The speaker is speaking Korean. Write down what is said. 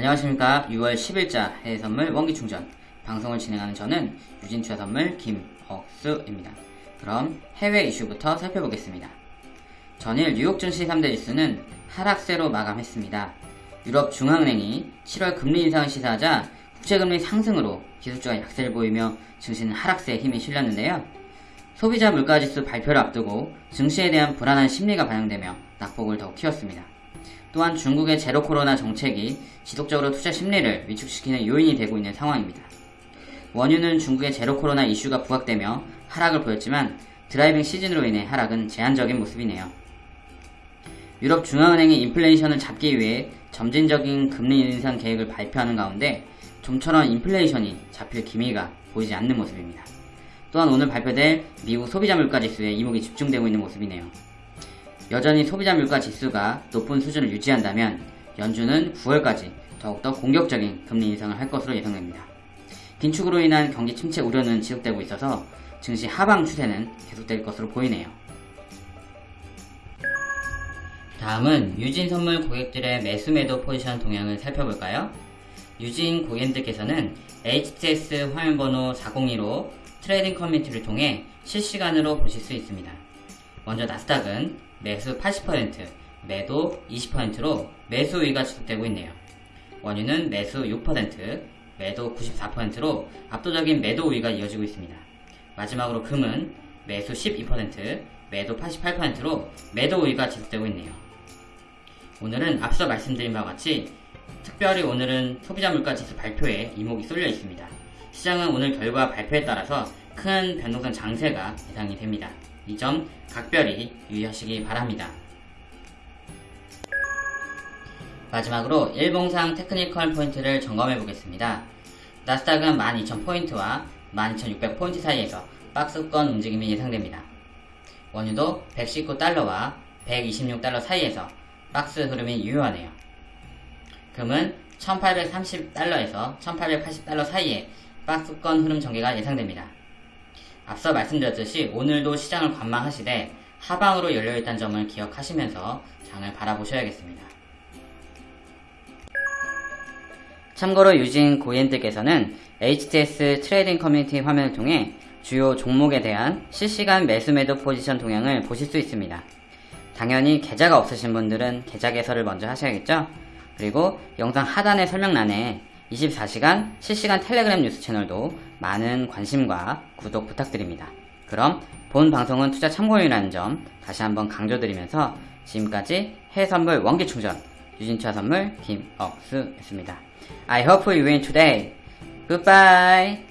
안녕하십니까. 6월 10일자 해외선물 원기충전. 방송을 진행하는 저는 유진투자선물 김억수입니다. 그럼 해외 이슈부터 살펴보겠습니다. 전일 뉴욕 증시 3대 지수는 하락세로 마감했습니다. 유럽 중앙은행이 7월 금리 인상을 시사하자 국채금리 상승으로 기술주가 약세를 보이며 증시는 하락세에 힘이 실렸는데요. 소비자 물가지수 발표를 앞두고 증시에 대한 불안한 심리가 반영되며 낙폭을 더욱 키웠습니다 또한 중국의 제로 코로나 정책이 지속적으로 투자 심리를 위축시키는 요인이 되고 있는 상황입니다. 원유는 중국의 제로 코로나 이슈가 부각되며 하락을 보였지만 driving 시즌으로 인해 하락은 제한적인 모습이네요. 유럽 중앙은행이 인플레이션을 잡기 위해 점진적인 금리 인상 계획을 발표하는 가운데 좀처럼 인플레이션이 잡힐 기미가 보이지 않는 모습입니다. 또한 오늘 발표될 미국 소비자 물가 지수에 이목이 집중되고 있는 모습이네요. 여전히 소비자 물가 지수가 높은 수준을 유지한다면 연준은 9월까지 더욱더 공격적인 금리 인상을 할 것으로 예상됩니다. 긴축으로 인한 경기 침체 우려는 지속되고 있어서 증시 하방 추세는 계속될 것으로 보이네요. 다음은 유진 선물 고객들의 매수 매도 포지션 동향을 살펴볼까요? 유진 고객님들께서는 HTS 화면번호 402로 trading 커뮤니티를 통해 실시간으로 보실 수 있습니다. 먼저 나스닥은 매수 80%, 매도 20%로 매수 우위가 지속되고 있네요. 원유는 매수 6%, 매도 94%로 압도적인 매도 우위가 이어지고 있습니다. 마지막으로 금은 매수 12%, 매도 88%로 매도 우위가 지속되고 있네요. 오늘은 앞서 말씀드린 바와 같이 특별히 오늘은 소비자 물가 지수 발표에 이목이 쏠려 있습니다. 시장은 오늘 결과 발표에 따라서 큰 변동성 장세가 예상이 됩니다. 이 점 각별히 유의하시기 바랍니다. 마지막으로 일봉상 technical 포인트를 점검해 보겠습니다. 나스닥은 12,000포인트와 12,600포인트 사이에서 박스권 움직임이 예상됩니다. 원유도 119달러와 126달러 사이에서 박스 흐름이 유효하네요. 금은 1830달러에서 1880달러 사이에 박스권 흐름 전개가 예상됩니다. 앞서 말씀드렸듯이 오늘도 시장을 관망하시되 하방으로 열려있다는 점을 기억하시면서 장을 바라보셔야겠습니다. 참고로 유진 고객님들께서는 HTS trading 커뮤니티 화면을 통해 주요 종목에 대한 실시간 매수 매도 포지션 동향을 보실 수 있습니다. 당연히 계좌가 없으신 분들은 계좌 개설을 먼저 하셔야겠죠? 그리고 영상 하단의 설명란에 24시간 실시간 텔레그램 뉴스 채널도 많은 관심과 구독 부탁드립니다. 그럼 본 방송은 투자 참고용이라는 점 다시 한번 강조드리면서 지금까지 해선물 원기충전 유진투자 선물 김억수였습니다. I hope you win today. Goodbye.